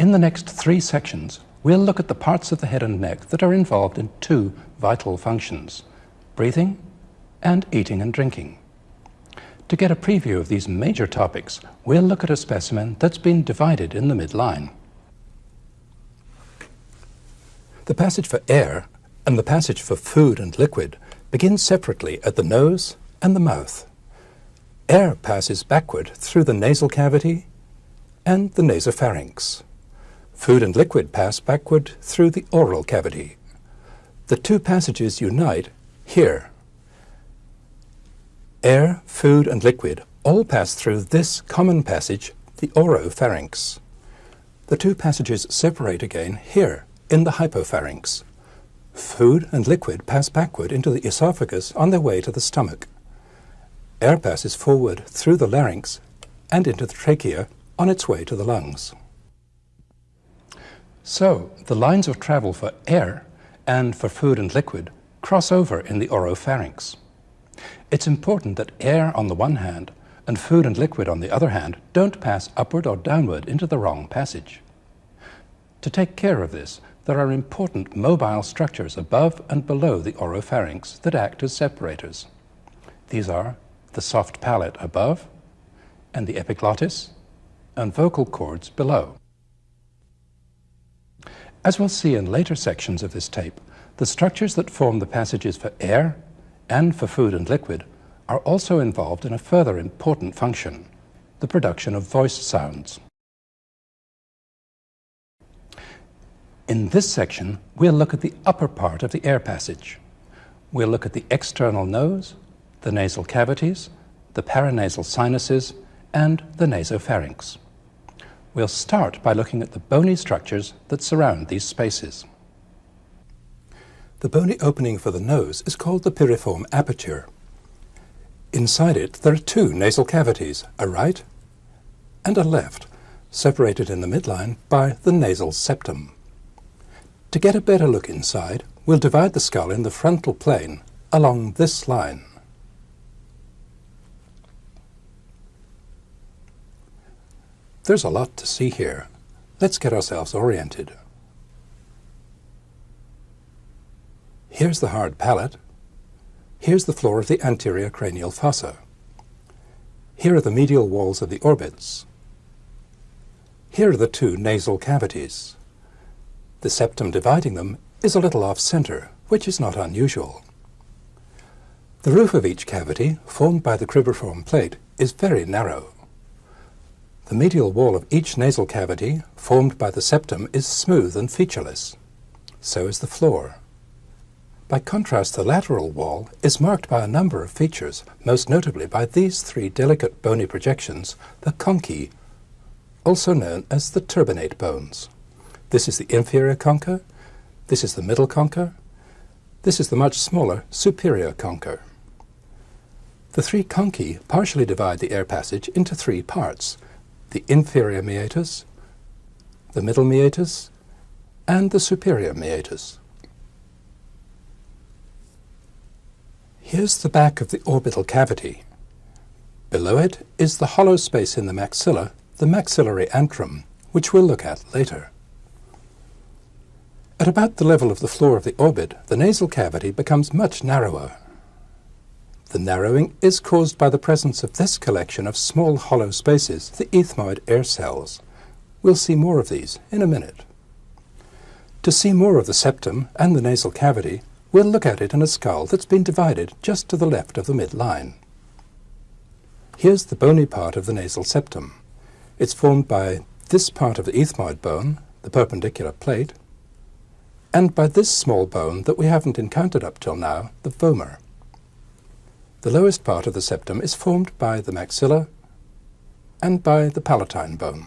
In the next three sections, we'll look at the parts of the head and neck that are involved in two vital functions, breathing and eating and drinking. To get a preview of these major topics, we'll look at a specimen that's been divided in the midline. The passage for air and the passage for food and liquid begin separately at the nose and the mouth. Air passes backward through the nasal cavity and the nasopharynx. Food and liquid pass backward through the oral cavity. The two passages unite here. Air, food and liquid all pass through this common passage, the oropharynx. The two passages separate again here in the hypopharynx. Food and liquid pass backward into the esophagus on their way to the stomach. Air passes forward through the larynx and into the trachea on its way to the lungs. So, the lines of travel for air and for food and liquid cross over in the oropharynx. It's important that air on the one hand and food and liquid on the other hand don't pass upward or downward into the wrong passage. To take care of this, there are important mobile structures above and below the oropharynx that act as separators. These are the soft palate above and the epiglottis and vocal cords below. As we'll see in later sections of this tape, the structures that form the passages for air and for food and liquid are also involved in a further important function, the production of voice sounds. In this section, we'll look at the upper part of the air passage. We'll look at the external nose, the nasal cavities, the paranasal sinuses, and the nasopharynx. We'll start by looking at the bony structures that surround these spaces. The bony opening for the nose is called the piriform aperture. Inside it there are two nasal cavities, a right and a left, separated in the midline by the nasal septum. To get a better look inside, we'll divide the skull in the frontal plane along this line. There's a lot to see here. Let's get ourselves oriented. Here's the hard palate. Here's the floor of the anterior cranial fossa. Here are the medial walls of the orbits. Here are the two nasal cavities. The septum dividing them is a little off-center, which is not unusual. The roof of each cavity, formed by the cribriform plate, is very narrow. The medial wall of each nasal cavity, formed by the septum, is smooth and featureless. So is the floor. By contrast, the lateral wall is marked by a number of features, most notably by these three delicate bony projections, the conchae, also known as the turbinate bones. This is the inferior concha, this is the middle concha, this is the much smaller superior concha. The three conchae partially divide the air passage into three parts, the inferior meatus, the middle meatus, and the superior meatus. Here's the back of the orbital cavity. Below it is the hollow space in the maxilla, the maxillary antrum, which we'll look at later. At about the level of the floor of the orbit, the nasal cavity becomes much narrower. The narrowing is caused by the presence of this collection of small hollow spaces, the ethmoid air cells. We'll see more of these in a minute. To see more of the septum and the nasal cavity, we'll look at it in a skull that's been divided just to the left of the midline. Here's the bony part of the nasal septum. It's formed by this part of the ethmoid bone, the perpendicular plate, and by this small bone that we haven't encountered up till now, the vomer. The lowest part of the septum is formed by the maxilla and by the palatine bone.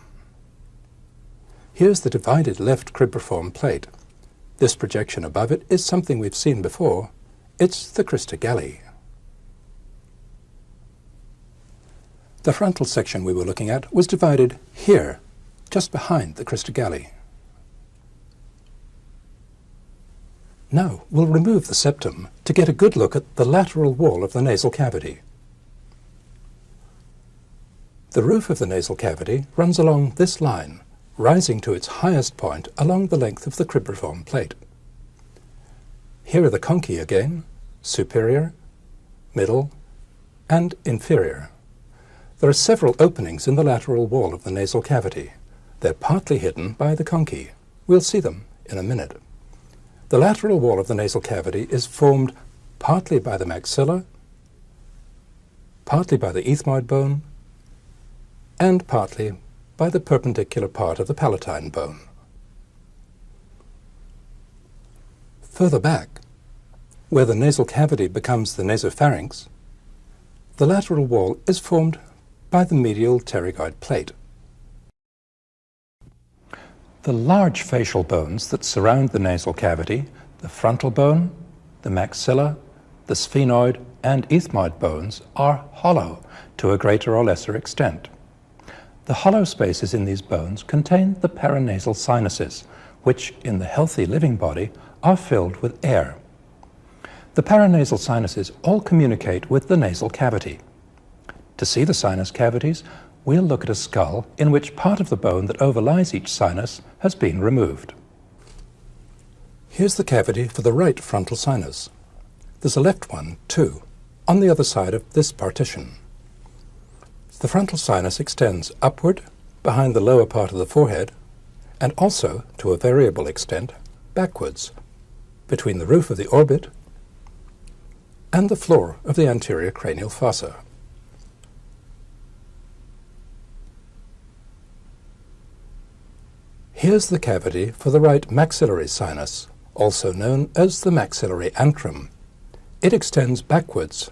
Here's the divided left cribriform plate. This projection above it is something we've seen before. It's the crista galli. The frontal section we were looking at was divided here, just behind the crista galli. Now we'll remove the septum to get a good look at the lateral wall of the nasal cavity. The roof of the nasal cavity runs along this line, rising to its highest point along the length of the cribriform plate. Here are the conchae again, superior, middle, and inferior. There are several openings in the lateral wall of the nasal cavity. They're partly hidden by the conchae. We'll see them in a minute. The lateral wall of the nasal cavity is formed partly by the maxilla, partly by the ethmoid bone, and partly by the perpendicular part of the palatine bone. Further back, where the nasal cavity becomes the nasopharynx, the lateral wall is formed by the medial pterygoid plate. The large facial bones that surround the nasal cavity, the frontal bone, the maxilla, the sphenoid and ethmoid bones are hollow to a greater or lesser extent. The hollow spaces in these bones contain the paranasal sinuses, which in the healthy living body are filled with air. The paranasal sinuses all communicate with the nasal cavity. To see the sinus cavities, we'll look at a skull in which part of the bone that overlies each sinus has been removed. Here's the cavity for the right frontal sinus. There's a left one, too, on the other side of this partition. The frontal sinus extends upward behind the lower part of the forehead and also, to a variable extent, backwards between the roof of the orbit and the floor of the anterior cranial fossa. Here's the cavity for the right maxillary sinus, also known as the maxillary antrum. It extends backwards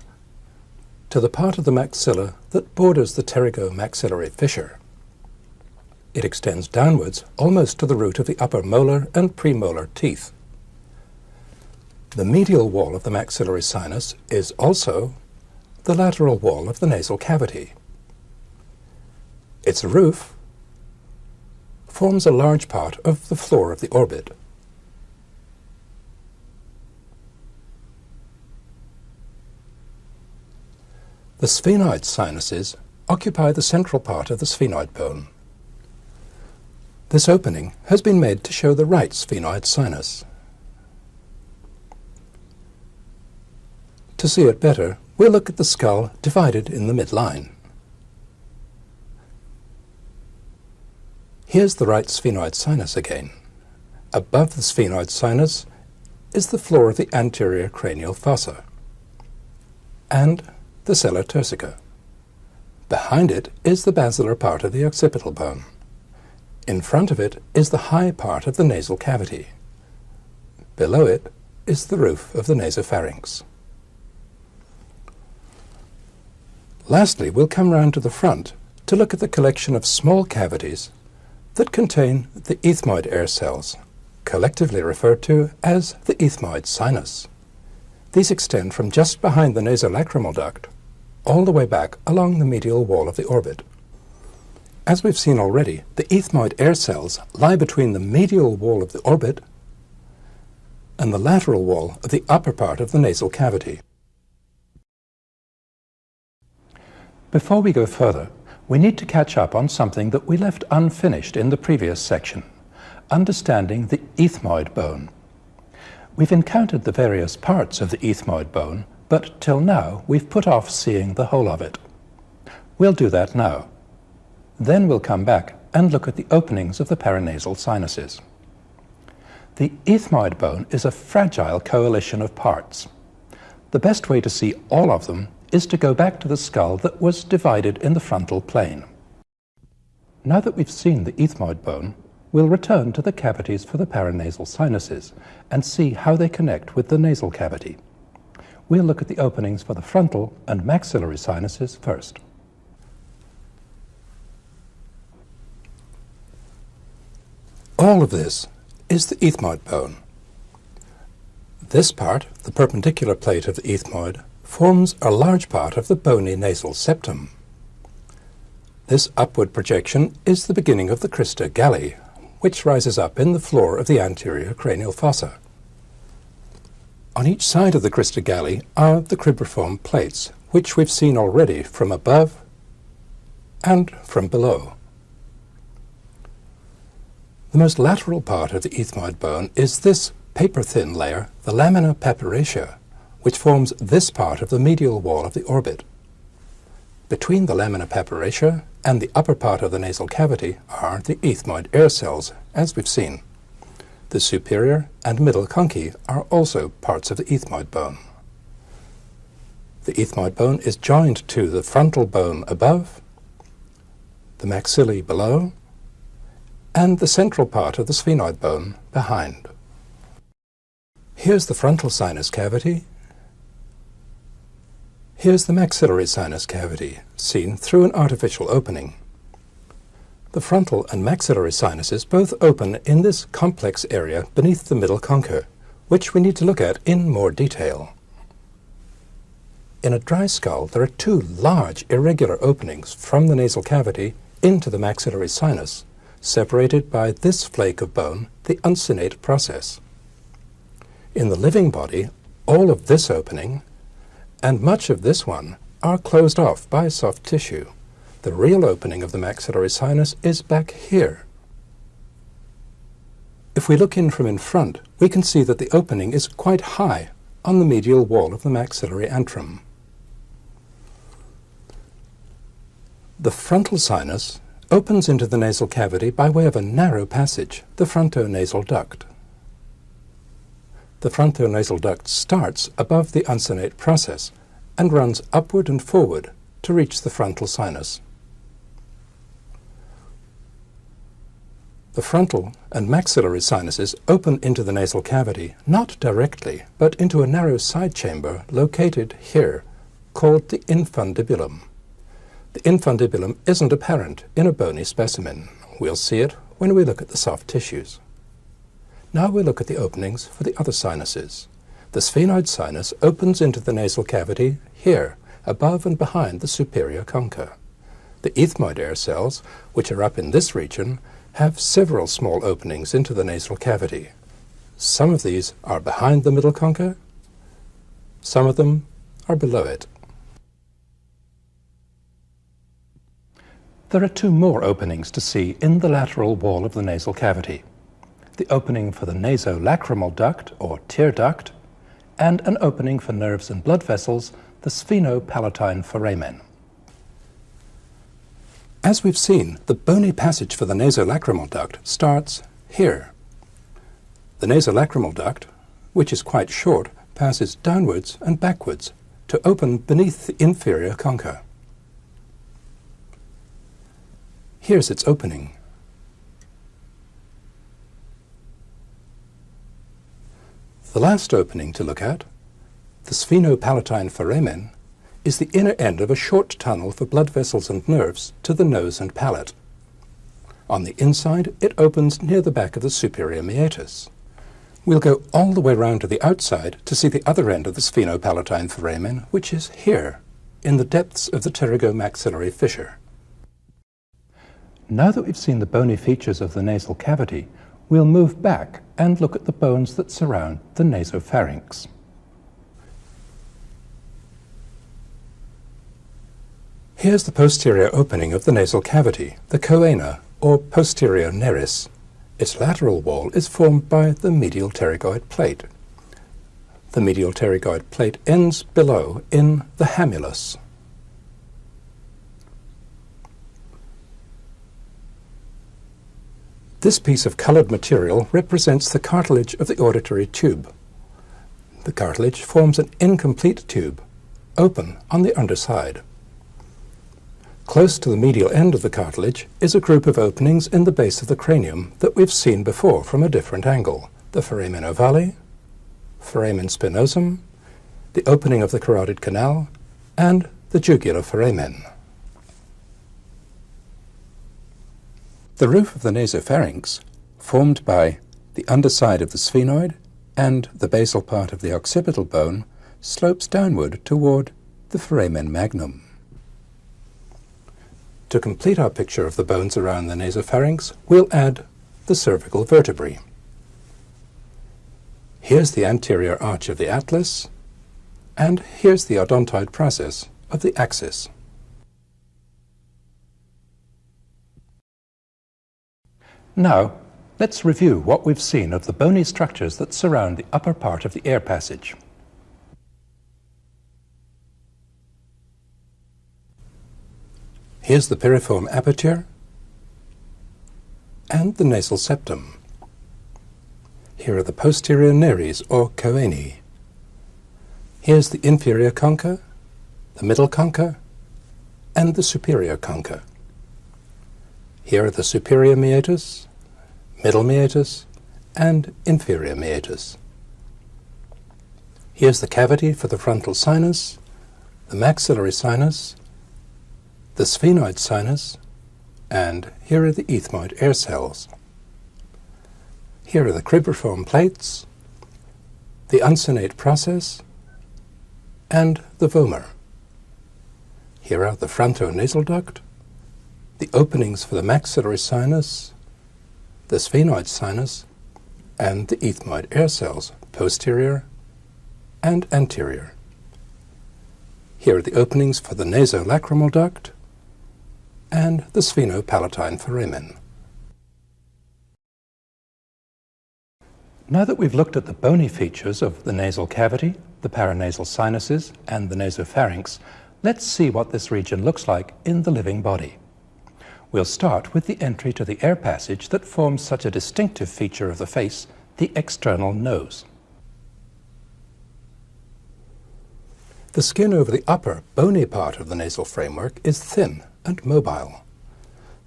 to the part of the maxilla that borders the pterygomaxillary fissure. It extends downwards almost to the root of the upper molar and premolar teeth. The medial wall of the maxillary sinus is also the lateral wall of the nasal cavity. Its roof forms a large part of the floor of the orbit. The sphenoid sinuses occupy the central part of the sphenoid bone. This opening has been made to show the right sphenoid sinus. To see it better, we'll look at the skull divided in the midline. Here's the right sphenoid sinus again. Above the sphenoid sinus is the floor of the anterior cranial fossa. And the sella turcica. Behind it is the basilar part of the occipital bone. In front of it is the high part of the nasal cavity. Below it is the roof of the nasopharynx. Lastly, we'll come round to the front to look at the collection of small cavities that contain the ethmoid air cells, collectively referred to as the ethmoid sinus. These extend from just behind the nasolacrimal duct all the way back along the medial wall of the orbit. As we've seen already, the ethmoid air cells lie between the medial wall of the orbit and the lateral wall of the upper part of the nasal cavity. Before we go further, we need to catch up on something that we left unfinished in the previous section, understanding the ethmoid bone. We've encountered the various parts of the ethmoid bone, but till now we've put off seeing the whole of it. We'll do that now. Then we'll come back and look at the openings of the paranasal sinuses. The ethmoid bone is a fragile coalition of parts. The best way to see all of them is to go back to the skull that was divided in the frontal plane. Now that we've seen the ethmoid bone, We'll return to the cavities for the paranasal sinuses and see how they connect with the nasal cavity. We'll look at the openings for the frontal and maxillary sinuses first. All of this is the ethmoid bone. This part, the perpendicular plate of the ethmoid, forms a large part of the bony nasal septum. This upward projection is the beginning of the crista galli, which rises up in the floor of the anterior cranial fossa. On each side of the crista galli are the cribriform plates, which we've seen already from above and from below. The most lateral part of the ethmoid bone is this paper-thin layer, the lamina papyracea, which forms this part of the medial wall of the orbit. Between the lamina papyracea and the upper part of the nasal cavity are the ethmoid air cells, as we've seen. The superior and middle conchae are also parts of the ethmoid bone. The ethmoid bone is joined to the frontal bone above, the maxillae below, and the central part of the sphenoid bone behind. Here's the frontal sinus cavity. Here's the maxillary sinus cavity, seen through an artificial opening. The frontal and maxillary sinuses both open in this complex area beneath the middle concha, which we need to look at in more detail. In a dry skull, there are two large irregular openings from the nasal cavity into the maxillary sinus, separated by this flake of bone, the uncinate process. In the living body, all of this opening and much of this one are closed off by soft tissue. The real opening of the maxillary sinus is back here. If we look in from in front, we can see that the opening is quite high on the medial wall of the maxillary antrum. The frontal sinus opens into the nasal cavity by way of a narrow passage, the frontonasal duct. The frontonasal duct starts above the uncinate process and runs upward and forward to reach the frontal sinus. The frontal and maxillary sinuses open into the nasal cavity, not directly, but into a narrow side chamber located here, called the infundibulum. The infundibulum isn't apparent in a bony specimen. We'll see it when we look at the soft tissues. Now we look at the openings for the other sinuses. The sphenoid sinus opens into the nasal cavity here, above and behind the superior concha. The ethmoid air cells, which are up in this region, have several small openings into the nasal cavity. Some of these are behind the middle concha, some of them are below it. There are two more openings to see in the lateral wall of the nasal cavity. The opening for the nasolacrimal duct, or tear duct, and an opening for nerves and blood vessels, the sphenopalatine foramen. As we've seen, the bony passage for the nasolacrimal duct starts here. The nasolacrimal duct, which is quite short, passes downwards and backwards to open beneath the inferior concha. Here's its opening. The last opening to look at, the sphenopalatine foramen, is the inner end of a short tunnel for blood vessels and nerves to the nose and palate. On the inside, it opens near the back of the superior meatus. We'll go all the way round to the outside to see the other end of the sphenopalatine foramen, which is here, in the depths of the pterygomaxillary fissure. Now that we've seen the bony features of the nasal cavity, we'll move back and look at the bones that surround the nasopharynx. Here's the posterior opening of the nasal cavity, the choana, or posterior nares. Its lateral wall is formed by the medial pterygoid plate. The medial pterygoid plate ends below in the hamulus, This piece of colored material represents the cartilage of the auditory tube. The cartilage forms an incomplete tube, open on the underside. Close to the medial end of the cartilage is a group of openings in the base of the cranium that we've seen before from a different angle, the foramen ovale, foramen spinosum, the opening of the carotid canal, and the jugular foramen. The roof of the nasopharynx, formed by the underside of the sphenoid and the basal part of the occipital bone, slopes downward toward the foramen magnum. To complete our picture of the bones around the nasopharynx, we'll add the cervical vertebrae. Here's the anterior arch of the atlas, and here's the odontoid process of the axis. Now, Let's review what we've seen of the bony structures that surround the upper part of the air passage. Here's the piriform aperture and the nasal septum. Here are the posterior nares or choanae. Here's the inferior concha, the middle concha, and the superior concha. Here are the superior meatus, middle meatus, and inferior meatus. Here's the cavity for the frontal sinus, the maxillary sinus, the sphenoid sinus, and here are the ethmoid air cells. Here are the cribriform plates, the uncinate process, and the vomer. Here are the frontonasal duct, the openings for the maxillary sinus, the sphenoid sinus, and the ethmoid air cells, posterior and anterior. Here are the openings for the nasolacrimal duct and the sphenopalatine foramen. Now that we've looked at the bony features of the nasal cavity, the paranasal sinuses, and the nasopharynx, let's see what this region looks like in the living body. We'll start with the entry to the air passage that forms such a distinctive feature of the face, the external nose. The skin over the upper, bony part of the nasal framework is thin and mobile.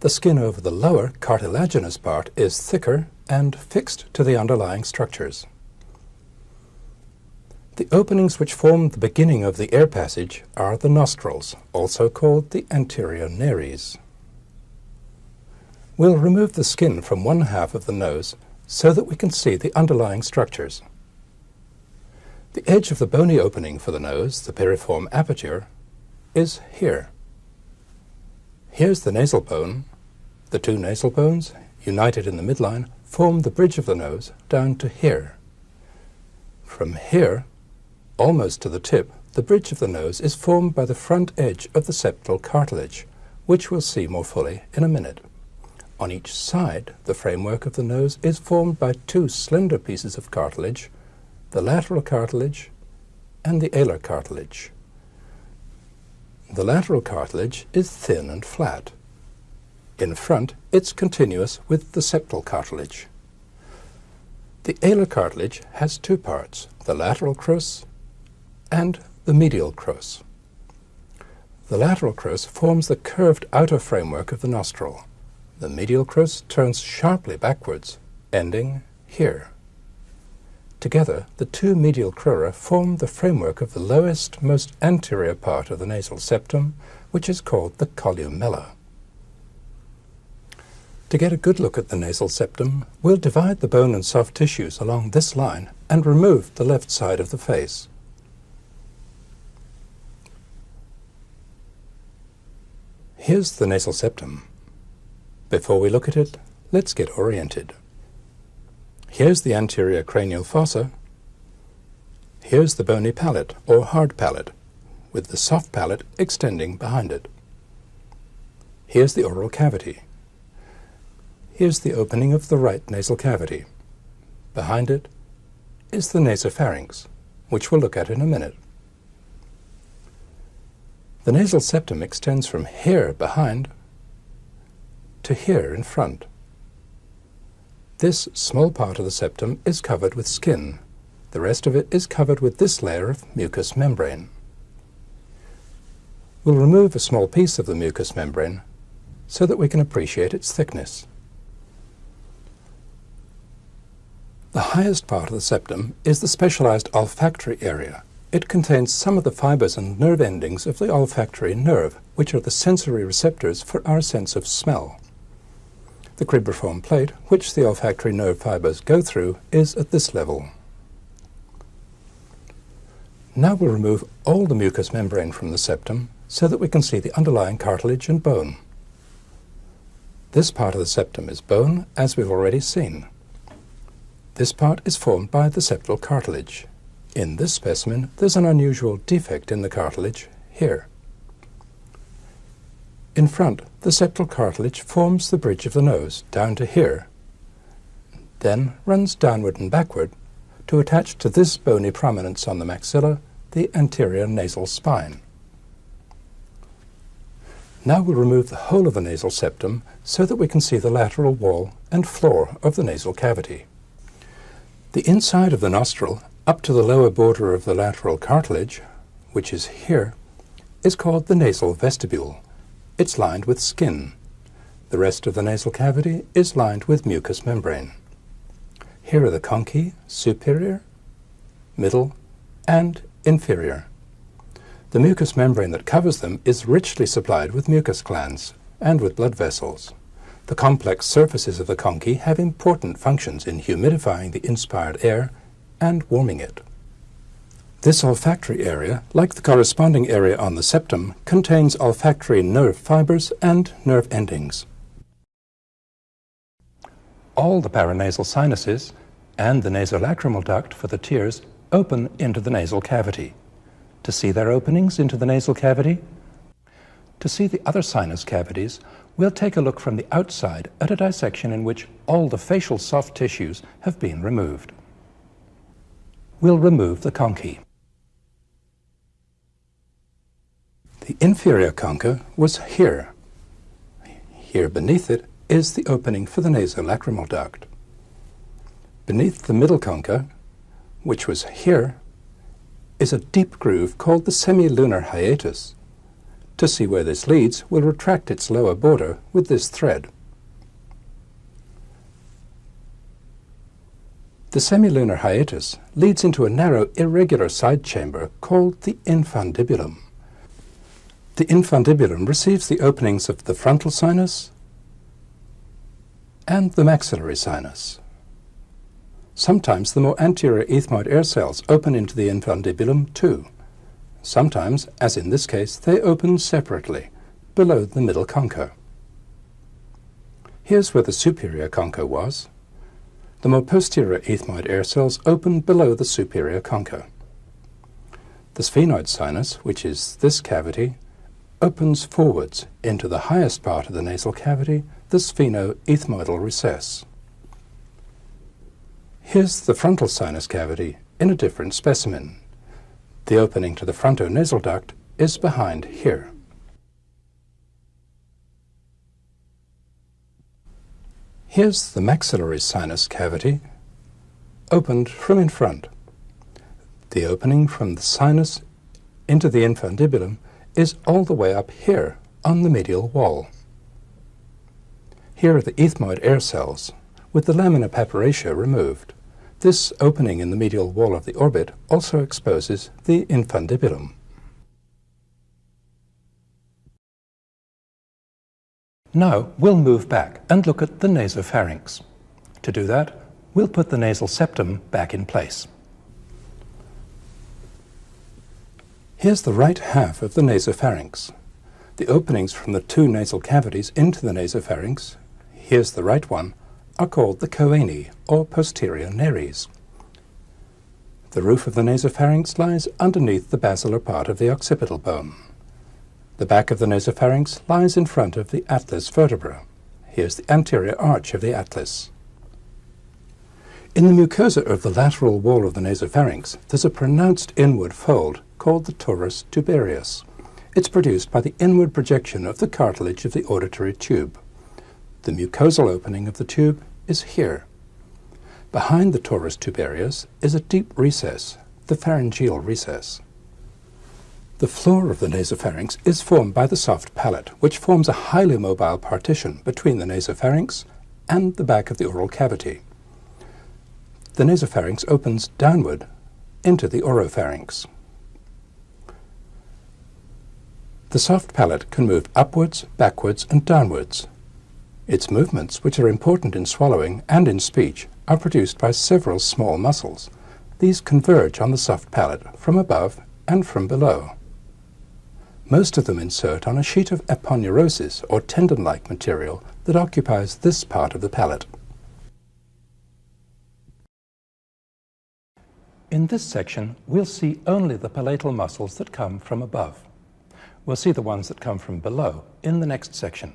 The skin over the lower, cartilaginous part is thicker and fixed to the underlying structures. The openings which form the beginning of the air passage are the nostrils, also called the anterior nares. We'll remove the skin from one half of the nose so that we can see the underlying structures. The edge of the bony opening for the nose, the piriform aperture, is here. Here's the nasal bone. The two nasal bones, united in the midline, form the bridge of the nose down to here. From here, almost to the tip, the bridge of the nose is formed by the front edge of the septal cartilage, which we'll see more fully in a minute. On each side, the framework of the nose is formed by two slender pieces of cartilage, the lateral cartilage and the alar cartilage. The lateral cartilage is thin and flat. In front, it's continuous with the septal cartilage. The alar cartilage has two parts, the lateral crus and the medial crus. The lateral crus forms the curved outer framework of the nostril. The medial crus turns sharply backwards, ending here. Together, the two medial crura form the framework of the lowest, most anterior part of the nasal septum, which is called the columella. To get a good look at the nasal septum, we'll divide the bone and soft tissues along this line and remove the left side of the face. Here's the nasal septum. Before we look at it, let's get oriented. Here's the anterior cranial fossa. Here's the bony palate, or hard palate, with the soft palate extending behind it. Here's the oral cavity. Here's the opening of the right nasal cavity. Behind it is the nasopharynx, which we'll look at in a minute. The nasal septum extends from here behind to here in front. This small part of the septum is covered with skin. The rest of it is covered with this layer of mucous membrane. We'll remove a small piece of the mucous membrane so that we can appreciate its thickness. The highest part of the septum is the specialized olfactory area. It contains some of the fibers and nerve endings of the olfactory nerve, which are the sensory receptors for our sense of smell. The cribriform plate, which the olfactory nerve fibers go through, is at this level. Now we'll remove all the mucous membrane from the septum so that we can see the underlying cartilage and bone. This part of the septum is bone, as we've already seen. This part is formed by the septal cartilage. In this specimen, there's an unusual defect in the cartilage here. In front, the septal cartilage forms the bridge of the nose, down to here. then runs downward and backward to attach to this bony prominence on the maxilla the anterior nasal spine. Now we'll remove the whole of the nasal septum so that we can see the lateral wall and floor of the nasal cavity. The inside of the nostril, up to the lower border of the lateral cartilage, which is here, is called the nasal vestibule. It's lined with skin. The rest of the nasal cavity is lined with mucous membrane. Here are the conchae, superior, middle, and inferior. The mucous membrane that covers them is richly supplied with mucus glands and with blood vessels. The complex surfaces of the conchae have important functions in humidifying the inspired air and warming it. This olfactory area, like the corresponding area on the septum, contains olfactory nerve fibers and nerve endings. All the paranasal sinuses and the nasolacrimal duct for the tears open into the nasal cavity. To see their openings into the nasal cavity, to see the other sinus cavities, we'll take a look from the outside at a dissection in which all the facial soft tissues have been removed. We'll remove the conchae. The inferior concha was here. Here beneath it is the opening for the nasolacrimal duct. Beneath the middle concha, which was here, is a deep groove called the semilunar hiatus. To see where this leads, we'll retract its lower border with this thread. The semilunar hiatus leads into a narrow, irregular side chamber called the infundibulum. The infundibulum receives the openings of the frontal sinus and the maxillary sinus. Sometimes the more anterior ethmoid air cells open into the infundibulum too. Sometimes, as in this case, they open separately, below the middle concha. Here's where the superior concha was. The more posterior ethmoid air cells open below the superior concha. The sphenoid sinus, which is this cavity, opens forwards into the highest part of the nasal cavity, the sphenoethmoidal recess. Here's the frontal sinus cavity in a different specimen. The opening to the frontonasal duct is behind here. Here's the maxillary sinus cavity, opened from in front. The opening from the sinus into the infundibulum is all the way up here on the medial wall. Here are the ethmoid air cells, with the lamina papyracea removed. This opening in the medial wall of the orbit also exposes the infundibulum. Now we'll move back and look at the nasopharynx. To do that, we'll put the nasal septum back in place. Here's the right half of the nasopharynx. The openings from the two nasal cavities into the nasopharynx, here's the right one, are called the choanae, or posterior nares. The roof of the nasopharynx lies underneath the basilar part of the occipital bone. The back of the nasopharynx lies in front of the atlas vertebra. Here's the anterior arch of the atlas. In the mucosa of the lateral wall of the nasopharynx, there's a pronounced inward fold called the torus tubarius. It's produced by the inward projection of the cartilage of the auditory tube. The mucosal opening of the tube is here. Behind the torus tubarius is a deep recess, the pharyngeal recess. The floor of the nasopharynx is formed by the soft palate, which forms a highly mobile partition between the nasopharynx and the back of the oral cavity. The nasopharynx opens downward into the oropharynx. The soft palate can move upwards, backwards, and downwards its movements, which are important in swallowing and in speech, are produced by several small muscles. These converge on the soft palate from above and from below. Most of them insert on a sheet of aponeurosis or tendon-like material that occupies this part of the palate. In this section, we'll see only the palatal muscles that come from above. We'll see the ones that come from below in the next section.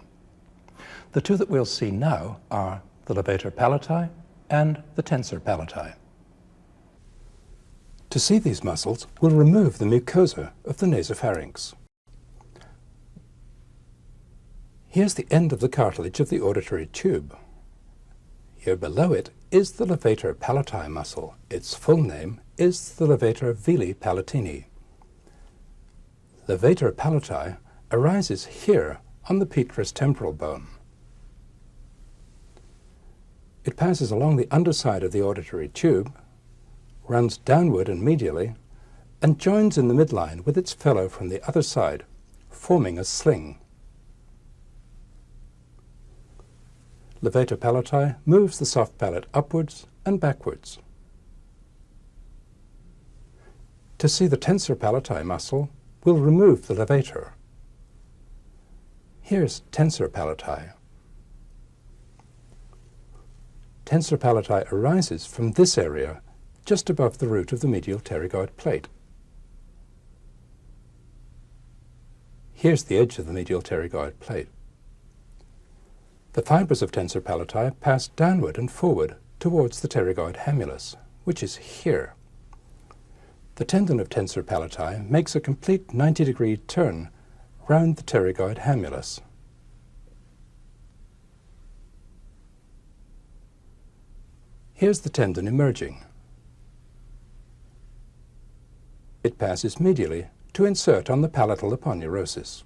The two that we'll see now are the levator palati and the tensor palati. To see these muscles, we'll remove the mucosa of the nasopharynx. Here's the end of the cartilage of the auditory tube. Here below it is the levator palati muscle. Its full name is the levator veli palatini. Levator palati arises here on the petrous temporal bone. It passes along the underside of the auditory tube, runs downward and medially, and joins in the midline with its fellow from the other side, forming a sling. Levator palati moves the soft palate upwards and backwards. To see the tensor palati muscle, we'll remove the levator. Here's tensor palati. Tensor palati arises from this area just above the root of the medial pterygoid plate. Here's the edge of the medial pterygoid plate. The fibers of tensor palati pass downward and forward towards the pterygoid hamulus, which is here. The tendon of tensor palati makes a complete 90-degree turn round the pterygoid hamulus. Here's the tendon emerging. It passes medially to insert on the palatal aponeurosis.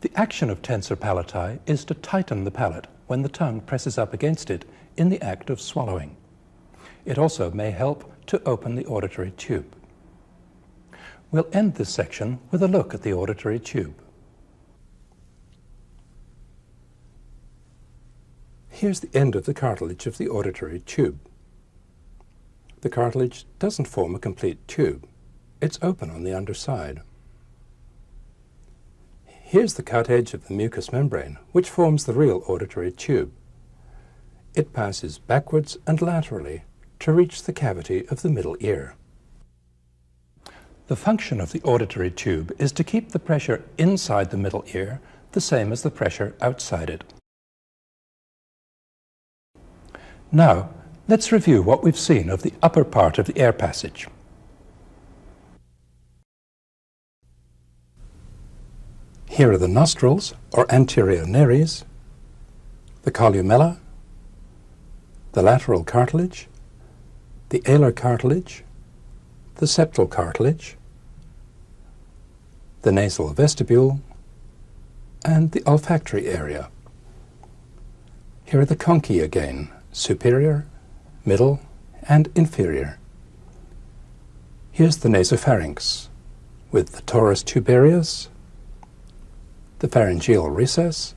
The action of tensor palati is to tighten the palate when the tongue presses up against it in the act of swallowing. It also may help to open the auditory tube. We'll end this section with a look at the auditory tube. Here's the end of the cartilage of the auditory tube. The cartilage doesn't form a complete tube. It's open on the underside. Here's the cut edge of the mucous membrane, which forms the real auditory tube. It passes backwards and laterally to reach the cavity of the middle ear. The function of the auditory tube is to keep the pressure inside the middle ear the same as the pressure outside it. Now, let's review what we've seen of the upper part of the air passage. Here are the nostrils, or anterior nares, the columella, the lateral cartilage, the alar cartilage, the septal cartilage, the nasal vestibule, and the olfactory area. Here are the conchae again, superior, middle, and inferior. Here's the nasopharynx, with the torus tubarius, the pharyngeal recess,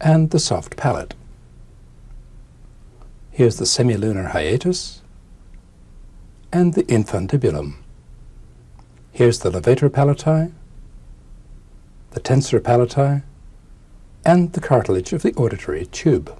and the soft palate. Here's the semilunar hiatus, and the infundibulum. Here's the levator palati, the tensor palati, and the cartilage of the auditory tube.